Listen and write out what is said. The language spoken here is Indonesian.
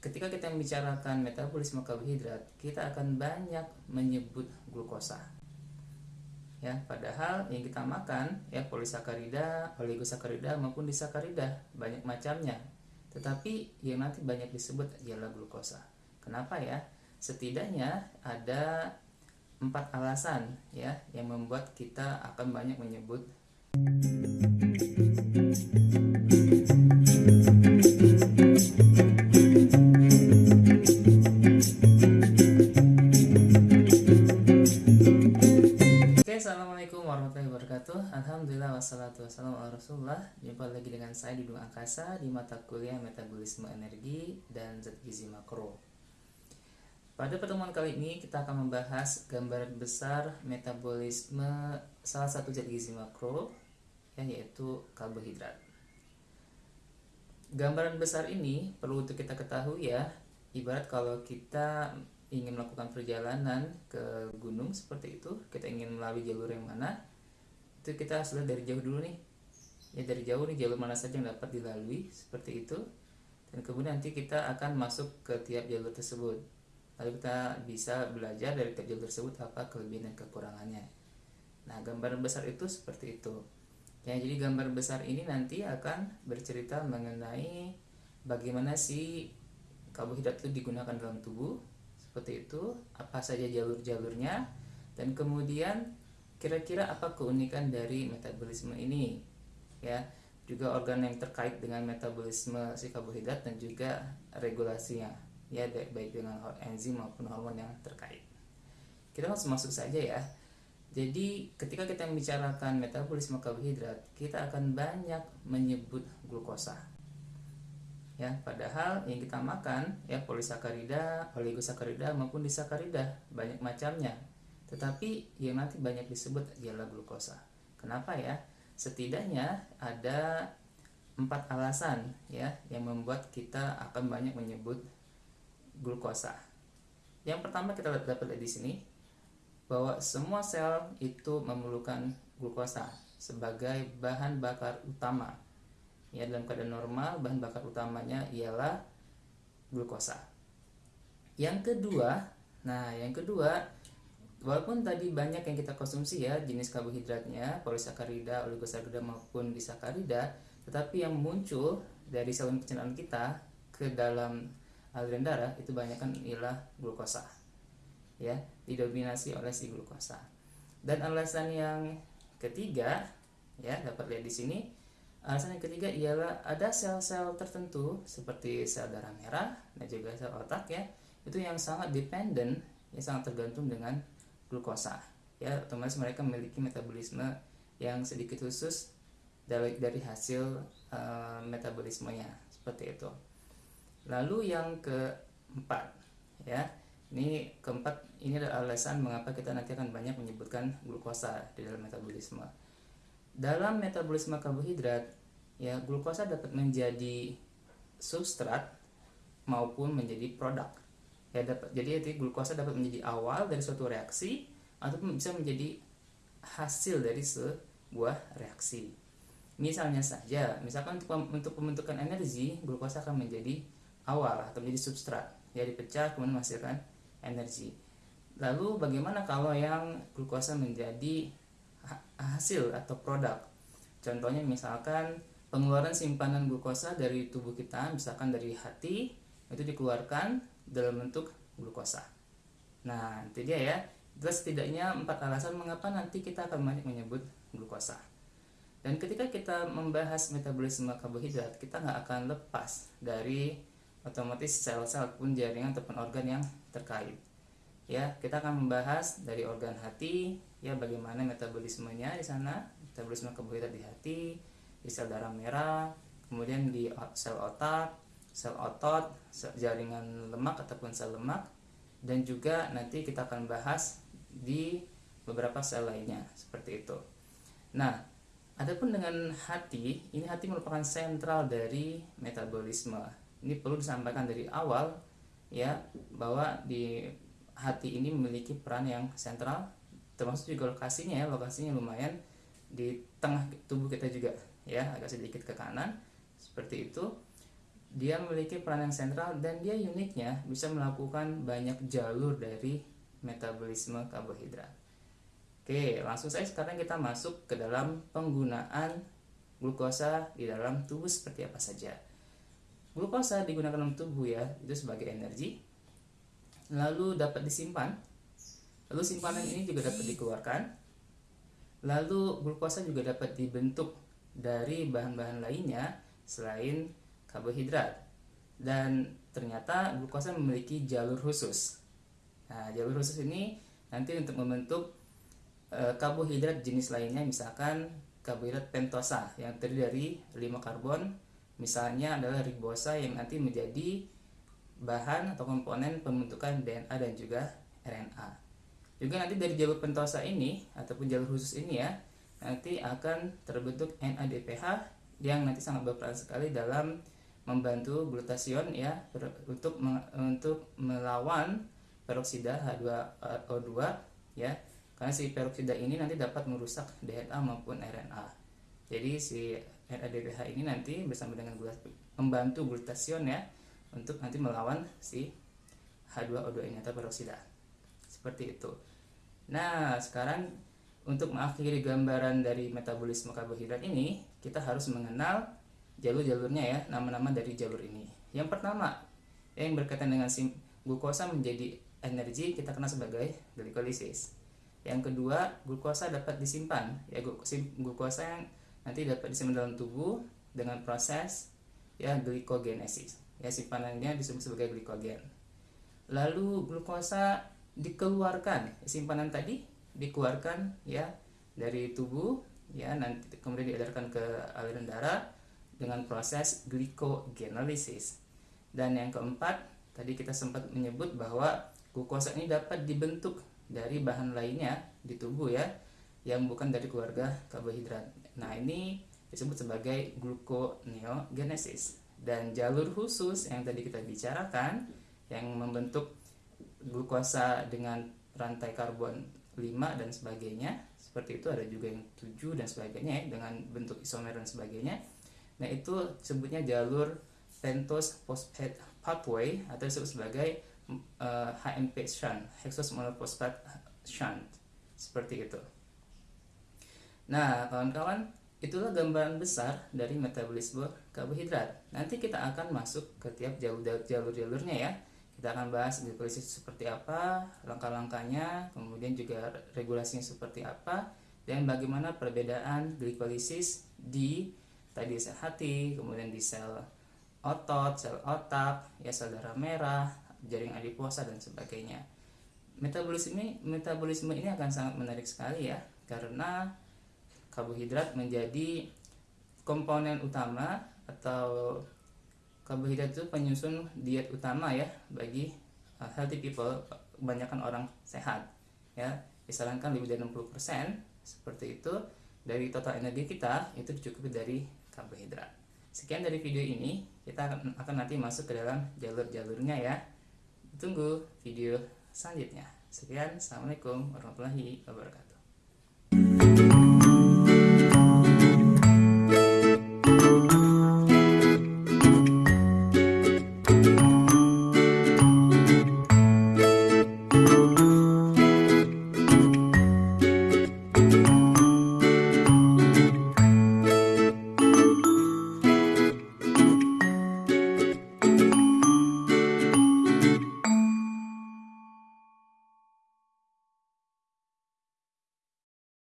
ketika kita membicarakan metabolisme karbohidrat, kita akan banyak menyebut glukosa. Ya, padahal yang kita makan ya polisakarida, oligosakarida maupun disakarida banyak macamnya. Tetapi yang nanti banyak disebut ialah glukosa. Kenapa ya? Setidaknya ada empat alasan ya yang membuat kita akan banyak menyebut wabarakatuh. Alhamdulillah wassalatu wassalamu ala rasulullah. Jumpa lagi dengan saya di Dung Angkasa Di mata kuliah metabolisme energi dan zat gizi makro. Pada pertemuan kali ini kita akan membahas gambaran besar metabolisme salah satu zat gizi makro ya, Yaitu karbohidrat. Gambaran besar ini perlu untuk kita ketahui ya. Ibarat kalau kita ingin melakukan perjalanan ke gunung seperti itu kita ingin melalui jalur yang mana itu kita lihat dari jauh dulu nih. Ya dari jauh nih jalur mana saja yang dapat dilalui seperti itu. Dan kemudian nanti kita akan masuk ke tiap jalur tersebut. Lalu kita bisa belajar dari tiap jalur tersebut apa kelebihan dan kekurangannya. Nah gambar besar itu seperti itu. Ya jadi gambar besar ini nanti akan bercerita mengenai bagaimana si karbohidrat itu digunakan dalam tubuh seperti itu. Apa saja jalur-jalurnya. Dan kemudian Kira-kira apa keunikan dari metabolisme ini? Ya, juga organ yang terkait dengan metabolisme si karbohidrat dan juga regulasinya, ya baik dengan enzim maupun hormon yang terkait. Kita langsung masuk saja ya. Jadi ketika kita membicarakan metabolisme karbohidrat, kita akan banyak menyebut glukosa. Ya, padahal yang kita makan ya polisakarida, oligosakarida maupun disakarida banyak macamnya tetapi yang nanti banyak disebut ialah glukosa. Kenapa ya? Setidaknya ada empat alasan ya yang membuat kita akan banyak menyebut glukosa. Yang pertama kita dapat di sini bahwa semua sel itu memerlukan glukosa sebagai bahan bakar utama. Ya dalam keadaan normal bahan bakar utamanya ialah glukosa. Yang kedua, nah yang kedua Walaupun tadi banyak yang kita konsumsi ya jenis karbohidratnya, polisakarida, oligosakarida maupun disakarida, tetapi yang muncul dari saluran pencernaan kita ke dalam aliran darah itu banyak kan ialah glukosa. Ya, didominasi oleh si glukosa. Dan alasan yang ketiga ya dapat lihat di sini alasan yang ketiga ialah ada sel-sel tertentu seperti sel darah merah dan juga sel otak ya itu yang sangat dependent yang sangat tergantung dengan glukosa. Ya otomatis mereka memiliki metabolisme yang sedikit khusus dari dari hasil uh, metabolismenya. Seperti itu. Lalu yang keempat ya. Ini keempat ini adalah alasan mengapa kita nanti akan banyak menyebutkan glukosa di dalam metabolisme. Dalam metabolisme karbohidrat ya glukosa dapat menjadi substrat maupun menjadi produk ya dapat jadi itu glukosa dapat menjadi awal dari suatu reaksi ataupun bisa menjadi hasil dari sebuah reaksi. Misalnya saja misalkan untuk, untuk pembentukan energi glukosa akan menjadi awal atau menjadi substrat. Ya dipecah kemudian menghasilkan energi. Lalu bagaimana kalau yang glukosa menjadi hasil atau produk? Contohnya misalkan pengeluaran simpanan glukosa dari tubuh kita misalkan dari hati itu dikeluarkan dalam bentuk glukosa. Nah, itu dia ya. Terus setidaknya empat alasan mengapa nanti kita akan banyak menyebut glukosa. Dan ketika kita membahas metabolisme karbohidrat, kita nggak akan lepas dari otomatis sel-sel pun jaringan ataupun organ yang terkait. Ya, kita akan membahas dari organ hati, ya bagaimana metabolismenya di sana, metabolisme karbohidrat di hati, di sel darah merah, kemudian di sel otak, sel otot, sel jaringan lemak ataupun sel lemak dan juga nanti kita akan bahas di beberapa sel lainnya seperti itu. Nah, adapun dengan hati, ini hati merupakan sentral dari metabolisme. Ini perlu disampaikan dari awal ya bahwa di hati ini memiliki peran yang sentral termasuk juga lokasinya ya, lokasinya lumayan di tengah tubuh kita juga ya, agak sedikit ke kanan seperti itu dia memiliki peran yang sentral dan dia uniknya bisa melakukan banyak jalur dari metabolisme karbohidrat. Oke, langsung saja sekarang kita masuk ke dalam penggunaan glukosa di dalam tubuh seperti apa saja. Glukosa digunakan dalam tubuh ya, itu sebagai energi. Lalu dapat disimpan. Lalu simpanan ini juga dapat dikeluarkan. Lalu glukosa juga dapat dibentuk dari bahan-bahan lainnya selain karbohidrat. Dan ternyata glukosa memiliki jalur khusus. Nah, jalur khusus ini nanti untuk membentuk e, karbohidrat jenis lainnya misalkan karbohidrat pentosa yang terdiri dari 5 karbon misalnya adalah ribosa yang nanti menjadi bahan atau komponen pembentukan DNA dan juga RNA. Juga nanti dari jalur pentosa ini ataupun jalur khusus ini ya nanti akan terbentuk NADPH yang nanti sangat berperan sekali dalam membantu glutasion ya untuk untuk melawan peroksida H2O2 ya. Karena si peroksida ini nanti dapat merusak DNA maupun RNA jadi si NADPH ini nanti bersama dengan membantu glutasion ya untuk nanti melawan si H2O2 ini atau peroksida. Seperti itu. Nah sekarang untuk mengakhiri gambaran dari metabolisme karbohidrat ini kita harus mengenal jalur-jalurnya ya, nama-nama dari jalur ini. Yang pertama, yang berkaitan dengan sim glukosa menjadi energi kita kenal sebagai glikolisis. Yang kedua, glukosa dapat disimpan. Ya, glukosa yang nanti dapat disimpan dalam tubuh dengan proses ya glikogenesis. Ya, simpanannya disebut sebagai glikogen. Lalu glukosa dikeluarkan, simpanan tadi dikeluarkan ya dari tubuh ya nanti kemudian diedarkan ke aliran darah dengan proses glycogenesis. Dan yang keempat, tadi kita sempat menyebut bahwa glukosa ini dapat dibentuk dari bahan lainnya di tubuh ya, yang bukan dari keluarga karbohidrat. Nah, ini disebut sebagai gluconeogenesis. Dan jalur khusus yang tadi kita bicarakan yang membentuk glukosa dengan rantai karbon 5 dan sebagainya seperti itu ada juga yang 7 dan sebagainya ya, dengan bentuk isomer dan sebagainya Nah itu sebutnya jalur pentose phosphate pathway atau disebut sebagai uh, eh, HMP shunt, hexose monophosphate shunt, seperti itu. Nah kawan-kawan itulah gambaran besar dari metabolisme karbohidrat. Nanti kita akan masuk ke tiap jalur-jalurnya ya. Kita akan bahas glikolisis seperti apa, langkah-langkahnya, kemudian juga regulasinya seperti apa, dan bagaimana perbedaan glikolisis di tadi sel hati, kemudian di sel otot, sel otak, ya sel darah merah, jaring adiposa dan sebagainya. Metabolisme metabolisme ini akan sangat menarik sekali ya karena karbohidrat menjadi komponen utama atau karbohidrat itu penyusun diet utama ya bagi uh, healthy people kebanyakan orang sehat ya disarankan lebih dari 60% seperti itu dari total energi kita itu dicukupi dari karbohidrat. Sekian dari video ini, kita akan nanti masuk ke dalam jalur-jalurnya ya. Tunggu video selanjutnya. Sekian, Assalamualaikum warahmatullahi wabarakatuh.